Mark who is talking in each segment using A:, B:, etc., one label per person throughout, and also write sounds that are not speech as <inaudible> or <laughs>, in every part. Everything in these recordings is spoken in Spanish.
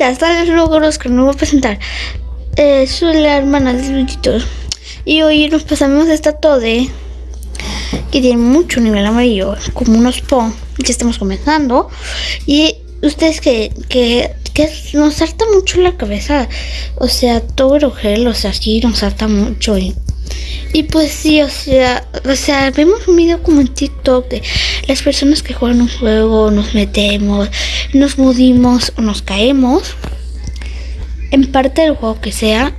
A: Hasta los logros que no voy a presentar. Eh, soy la hermana de Luchitos. Y hoy nos pasamos esta tode que tiene mucho nivel amarillo, como unos po que estamos comenzando. Y ustedes que, que, nos salta mucho la cabeza. O sea, todo gel, o sea, sí nos salta mucho. Y pues sí, o sea, o sea, vemos un video como en TikTok de las personas que juegan un juego, nos metemos, nos mudimos o nos caemos. En parte del juego que sea,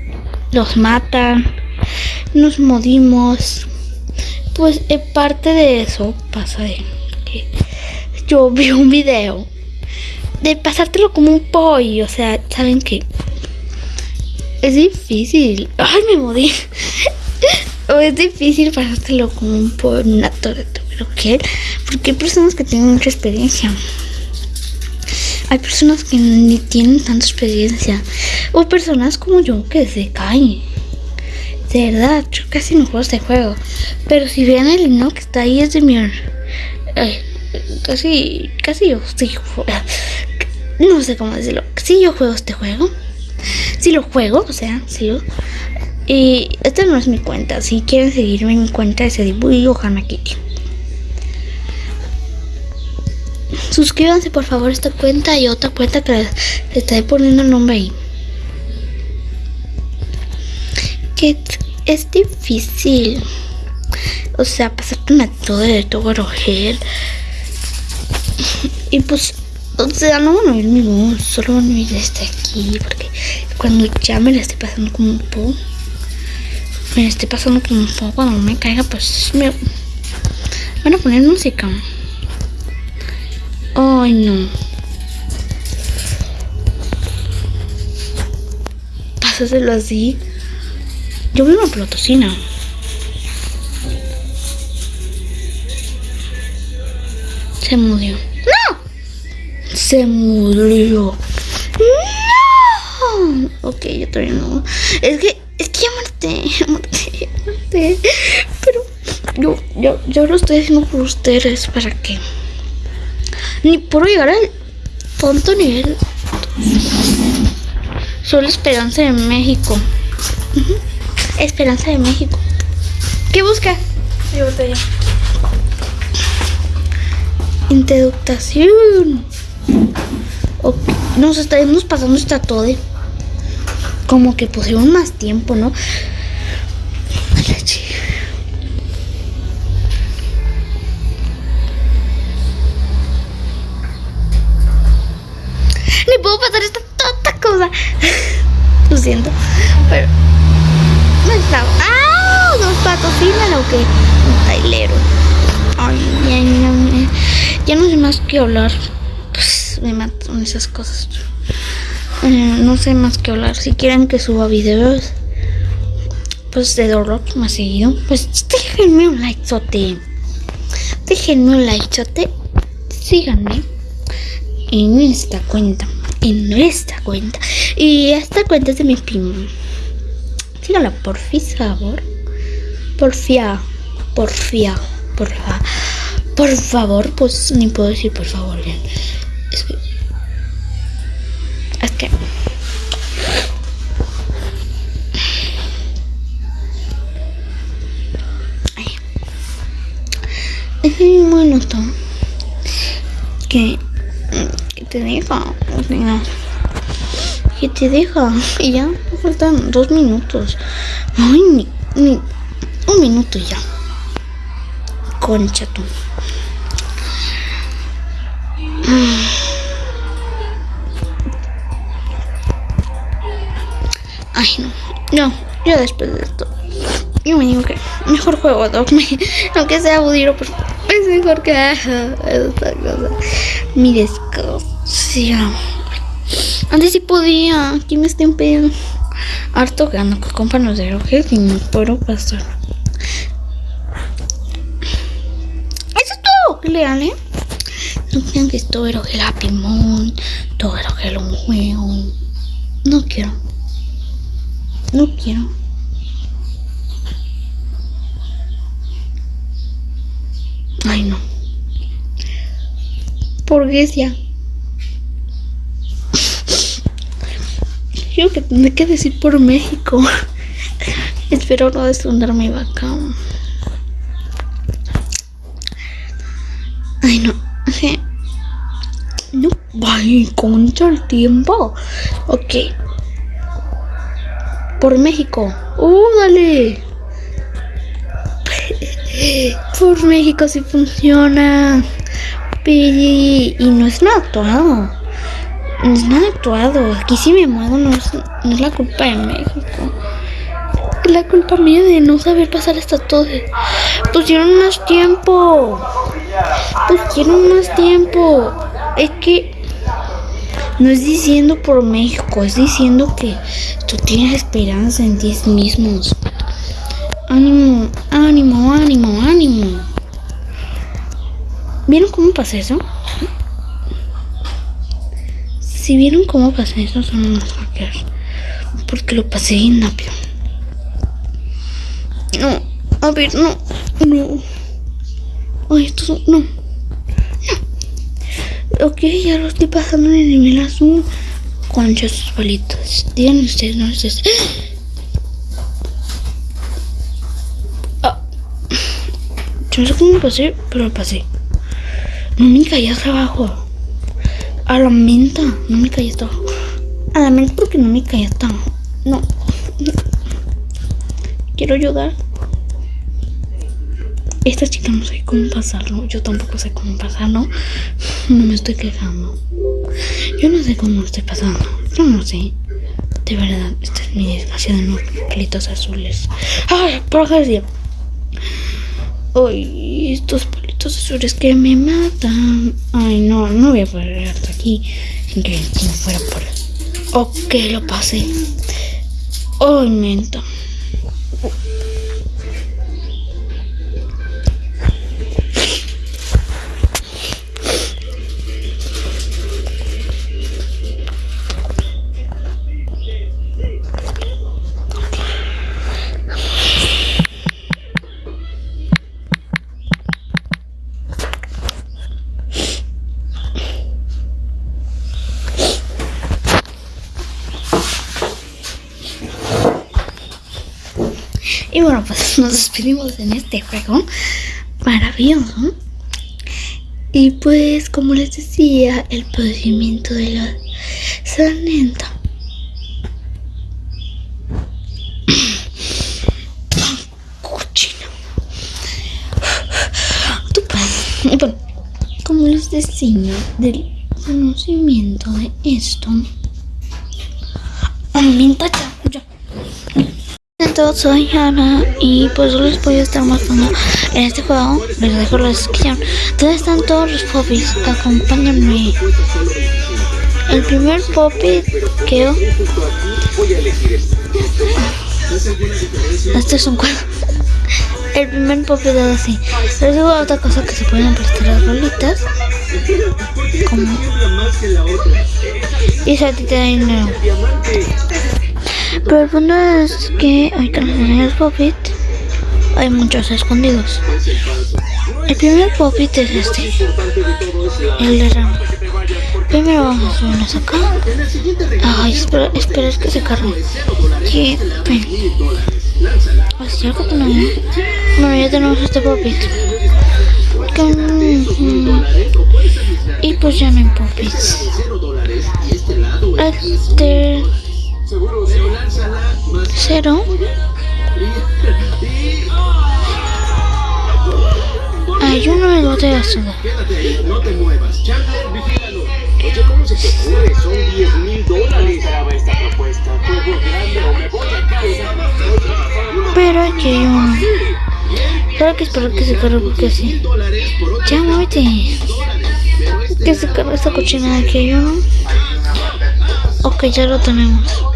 A: los matan, nos mudimos. Pues en parte de eso pasa de que yo <laughs> vi un video de pasártelo como un pollo, o sea, saben que es difícil. Ay, me morí. O es difícil pasártelo como un en una torre, pero qué? Porque hay personas que tienen mucha experiencia. Hay personas que ni tienen tanta experiencia. O personas como yo que se caen. De verdad, yo casi no juego este juego. Pero si vean el himno que está ahí es de mi... Ay, casi, casi yo sí No sé cómo decirlo. Si yo juego este juego. Si lo juego, o sea, sí lo... Y esta no es mi cuenta. Si quieren seguirme mi cuenta es Hana Kitty. Suscríbanse por favor a esta cuenta y otra cuenta que les estaré poniendo el nombre ahí. Que es difícil. O sea, pasarte una todo de todo gel. Y pues, o sea, no van a ver mi voz, solo van a ver desde aquí. Porque cuando ya me la estoy pasando como un po, me estoy pasando como un po, cuando me caiga, pues me van a poner música. Ay, no. Pásaselo así. Yo vi una plotocina. Se murió. ¡No! Se murió. Ok, yo todavía no. Es que, es que ya muerte. Pero yo, yo, yo lo estoy haciendo por ustedes. ¿Para qué? Ni puedo llegar al tonto nivel. Solo Esperanza de México. Esperanza de México. ¿Qué busca? Mi botella. Introducción. Okay. Nos estaremos pasando esta todo. Como que pusieron más tiempo, ¿no? Ni puedo pasar esta tonta cosa. <laughs> Lo siento. Pero. No estaba. ¡Ah! ¿Nos patrocinan o qué? Un tailero. Ay, ya, ya, ya, no sé más que hablar. Pues me matan esas cosas. Eh, no sé más que hablar. Si quieren que suba videos, pues de Dorlock más seguido, pues déjenme un like. Déjenme un like. Síganme en esta cuenta. En nuestra cuenta. Y esta cuenta es de mi primo. Síganla, por favor. Porfia. Porfia. Porfa. Por favor, pues ni puedo decir por favor. Es que. Que. Ay. Es muy noto que te deja, o que te deja y ya faltan dos minutos. Ay, ni, ni un minuto ya. Concha tú. Ay, no. Yo después de esto. Yo me digo que mejor juego Dogme. <laughs> Aunque sea budiro, pero es mejor que <laughs> esta cosa. Mi descanso. Antes sí podía. Aquí me estén pidiendo harto gano que compran los Roger y no puedo pasar. Eso es todo. Leal, ¿eh? No crean que esto era el Moon. Todo era un juego. No quiero. No quiero. Ay, no. Burguesia. Creo que tendré que decir por México. <laughs> Espero no desfundar mi vaca. Ay, no. <laughs> No, ay, concha el tiempo. Ok. Por México. ¡Uh, dale! Por México sí funciona. Y no es nada actuado. No es nada actuado. Aquí sí me muevo, no es, no es la culpa de México. Es la culpa mía de no saber pasar esta todo. Pusieron más tiempo. Pusieron más tiempo. Es que no es diciendo por México, es diciendo que tú tienes esperanza en ti mismos. Ánimo, ánimo, ánimo, ánimo. ¿Vieron cómo pasa eso? Si vieron cómo pasa eso, son unos hackers. Porque lo pasé bien rápido. No, a ver, no, no. Ay, esto no. No. Ok, ya lo estoy pasando en el nivel azul. Concha sus palitos. Díganme ustedes, no ustedes. Ah. Yo no sé cómo pasé, pero lo pasé. No me caí hasta abajo. A la menta. No me caí hasta abajo. A la menta porque no me caí hasta abajo. No. Quiero ayudar. Esta chica no sé cómo pasarlo. Yo tampoco sé cómo pasarlo. No me estoy quejando. Yo no sé cómo lo estoy pasando. Yo no sé. De verdad, esta es mi desgracia de los palitos azules. ¡Ay! Por Ay, estos palitos azules que me matan. Ay, no, no voy a poder hasta aquí sin que no fuera por. Ok, lo pasé. Ay, menta. <laughs> nos despedimos en este juego maravilloso. Y pues, como les decía, el procedimiento de la sanenta. Cochino. <coughs> Bueno, como les decía, del conocimiento de esto, aumenta ya todos, soy Ana y pues les voy a estar mostrando en este juego, les dejo la descripción, donde están todos los popis, acompáñenme. El primer popi que Este es un cuadro. El primer popi de así. Les digo otra cosa que se pueden prestar las bolitas. Como... Y ti te da dinero. Pero el punto es que hay que los Puppet hay muchos escondidos. El primer Puppet es este, el de Ram. Primero vamos a subirnos acá. Ay, espera, espera, es que se cargue. ¿Qué? Ven. Así algo que no. Bueno, ya tenemos este Puppet. Y pues ya no hay Puppets. Este cero Ay, yo no me lo de azul. No te muevas, Chandler, vigílalo. Oye, ¿cómo se te ocurre? Son 10 mil dólares. esta propuesta. Todo grande o me voy a casa. Pero aquí hay uno. Claro que espero que se cargue porque así. Ya, muévete. Que se cargue esta cochinada. Aquí hay uno. Ok, ya lo tenemos.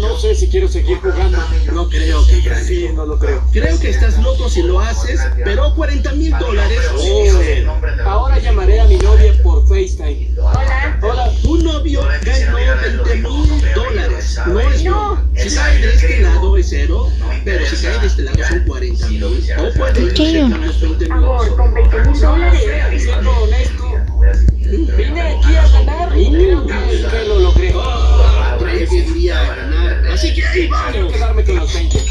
B: No sé si quiero seguir jugando.
C: No creo que.
B: Sí, no lo creo.
C: Creo que estás loco si lo haces, pero 40 mil dólares.
B: Oh, ahora llamaré a mi novia por FaceTime.
D: Hola.
B: Hola.
C: Tu novio ganó 20 mil dólares. No es broma. Si cae de este lado es cero, pero si cae de este lado son 40 mil. O puede irse los 20 mil.
D: Amor, con 20 mil dólares.
B: Siendo honesto, vine aquí a ganar y creo que, que lo
C: Así que ahí
B: Quiero quedarme con los 20.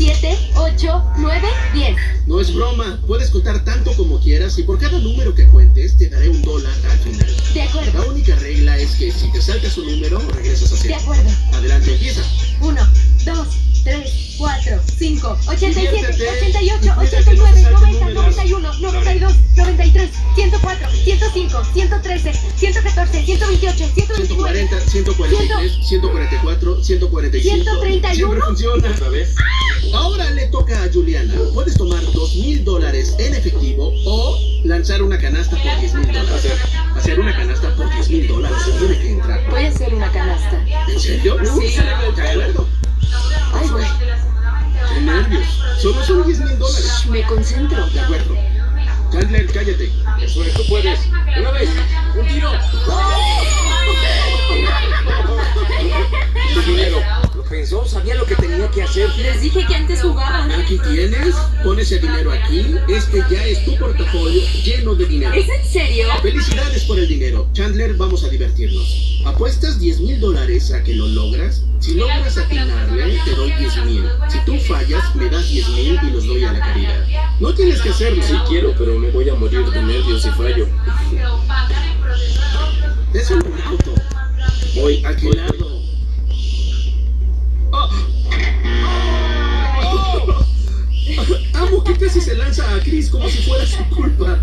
D: 7, 8, 9, 10.
C: No es broma. Puedes contar tanto como quieras y por cada número que cuentes te daré un dólar al final.
D: De acuerdo.
C: La única regla es que si te saltas un número, regresas a
D: De
C: cero.
D: acuerdo.
C: Adelante, empieza.
D: 1, 2, 3, 4, 5, 87,
C: Diviértete.
D: 88,
C: Cuida que no
D: 89,
C: se salten
D: 90,
C: números.
D: 91, 92, 93, 104, 105, 113, 114, 128, 129,
C: 140, 143, 144, 145.
D: 131.
C: Siempre funciona.
B: ¿Otra vez?
C: Ahora le toca a Juliana. Puedes tomar 2 mil dólares en efectivo o lanzar una canasta por 10 mil dólares. Hacer una canasta por 10 mil dólares. Tiene que entrar.
D: Voy a hacer una canasta.
C: ¿En serio?
D: Sí.
C: De acuerdo.
D: Ay, güey.
C: Qué nervios. Solo son 10 mil dólares.
D: Me concentro.
C: De acuerdo. Chandler, cállate.
B: Eso es, tú puedes. Una vez. Un tiro. Tu
C: Pon ese dinero aquí. Este ya es tu portafolio lleno de dinero.
D: ¿Es en serio?
C: Felicidades por el dinero. Chandler, vamos a divertirnos. Apuestas 10 mil dólares a que lo logras. Si logras atinarle, te doy 10 mil. Si tú fallas, me das 10 mil y los doy a la caridad. No tienes que hacerlo.
B: Sí quiero, pero me voy a morir de nervios si fallo.
C: Es un auto.
B: Voy
C: ¿A qué Amo que casi se lanza a Chris como si fuera su culpa.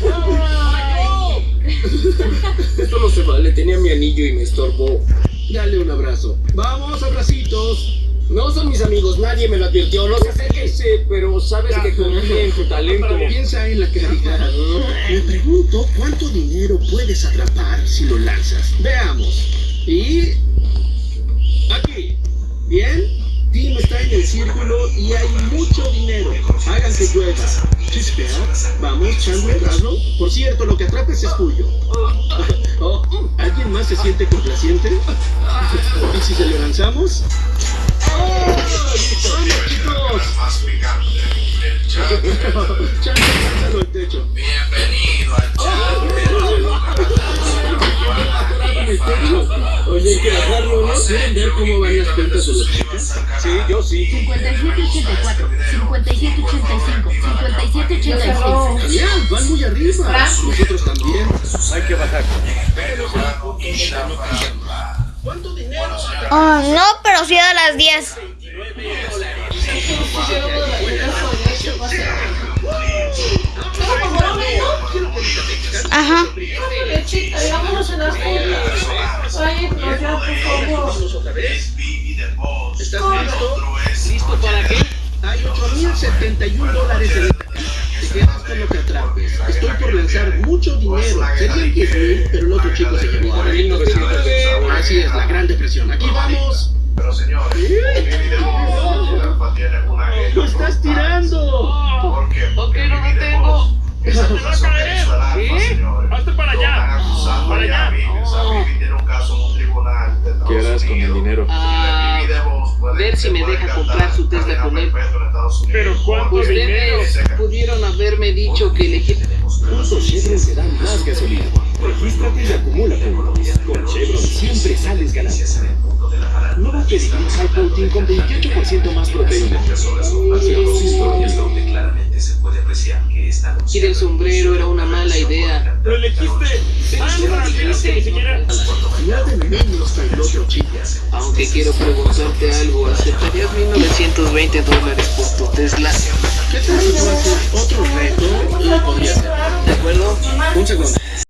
C: <laughs>
B: Esto no se vale, tenía mi anillo y me estorbó.
C: Dale un abrazo. Vamos, abracitos.
B: No son mis amigos, nadie me lo advirtió. No sé qué sé, pero sabes que confío en tu talento.
C: Piensa en la caridad. <laughs> Me pregunto cuánto dinero puedes atrapar si lo lanzas. Veamos. Y. Aquí. Bien. Está en el círculo y hay mucho dinero. Hagan que llueva. Chispea. Vamos, Chandler, hazlo. Por cierto, lo que atrapes es tuyo. <laughs> Oh, ¿Alguien más se siente complaciente? <laughs> ¿Y si se lo lanzamos? ¡Oh! ¡Vamos, chicos! <laughs> Chandler, lánzalo al techo.
B: Oye, hay que bajarlo, ¿no?
C: ¿Quieren ver cómo van las cuentas de las chicas?
B: Sí, yo sí.
D: 5784, 5785, 5786.
C: Genial, van muy arriba. Nosotros también.
B: Hay que bajar.
C: ¿Cuánto dinero?
A: Oh, no, pero sí a las 10.
E: Vámonos a las no, ya, por favor.
C: ¿Estás listo?
B: ¿Listo para qué?
C: Hay 8.071 dólares en caja. Te quedas con lo que atrapes. Estoy por lanzar mucho dinero. Serían 10.000, pero el otro chico se llevó a
B: 1909.
C: Así es, la gran depresión. Aquí vamos.
E: Si me deja comprar su Tesla con él. Pero ¿cuánto dinero? Pudieron haberme dicho que elegí.
F: Puntos Chevron te dan más gasolina. Regístrate y acumula puntos. Con Chevron siempre sales ganando. Nuevo Pedigrí High Protein con 28% más proteína.
E: Ir el sombrero era una mala idea.
G: Lo elegiste. Ah, no lo elegiste, ni siquiera.
C: Que.
E: Aunque quiero preguntarte algo, ¿aceptarías 1920 dólares por tu Tesla?
C: ¿Qué tal si haces otro reto y podría ser?
E: ¿De acuerdo?
C: Un segundo.